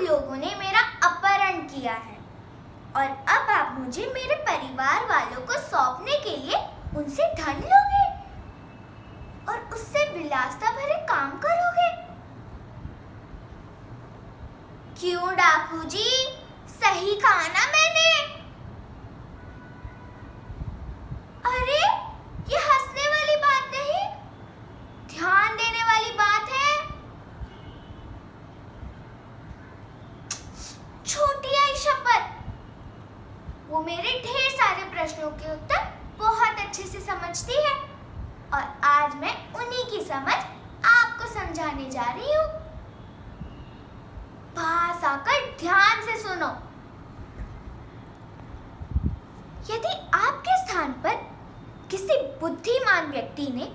लोगों ने मेरा अपहरण किया है। और अब आप मुझे मेरे परिवार वालों को सौंपने के लिए उनसे धन लोगे और उससे विलासता भरे काम करोगे। क्यों डाकू जी? सही कहा ना मैंने अरे ये हंसने वाली बात नहीं ध्यान देने वाली बात है छोटी आई शपथ वो मेरे ढेर सारे प्रश्नों के उत्तर बहुत अच्छे से समझती है। और आज मैं उन्हीं की समझ आपको समझाने जा रही हूँ। पास आकर ध्यान से सुनो। यदि आपके स्थान पर किसी बुद्धिमान व्यक्ति ने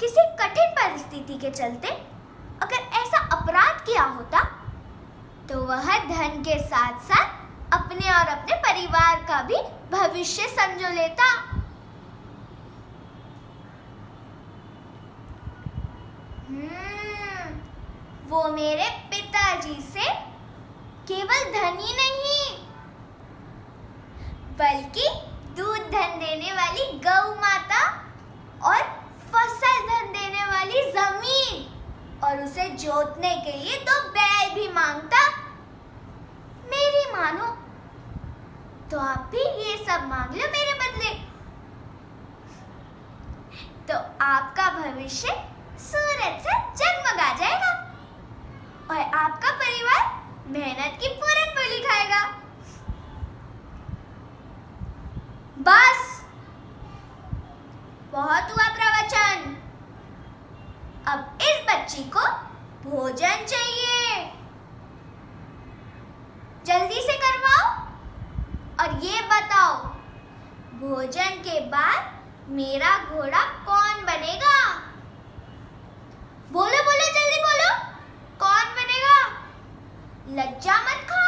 किसी कठिन परिस्थिति के चलते अगर ऐसा अपराध किया होता तो वह धन के साथ साथ अपने और अपने परिवार का भी भविष्य संजो लेता। हम्म, वो मेरे पिताजी से केवल धनी नहीं बल्कि दूध धन देने वाली गौ माता और फ़सल धन देने वाली ज़मीन और उसे जोतने के लिए तो बैल भी तो आप भी ये सब मांग लो मेरे बदले। तो आपका भविष्य सूरज से जगमगा जाएगा और आपका परिवार मेहनत की पूरन बोली खाएगा। बस। बहुत हुआ प्रवचन। अब इस बच्ची को भोजन चाहिए। जल्दी से और ये बताओ, भोजन के बाद मेरा घोड़ा कौन बनेगा? बोलो बोलो, जल्दी बोलो, कौन बनेगा? लज्जा मत खा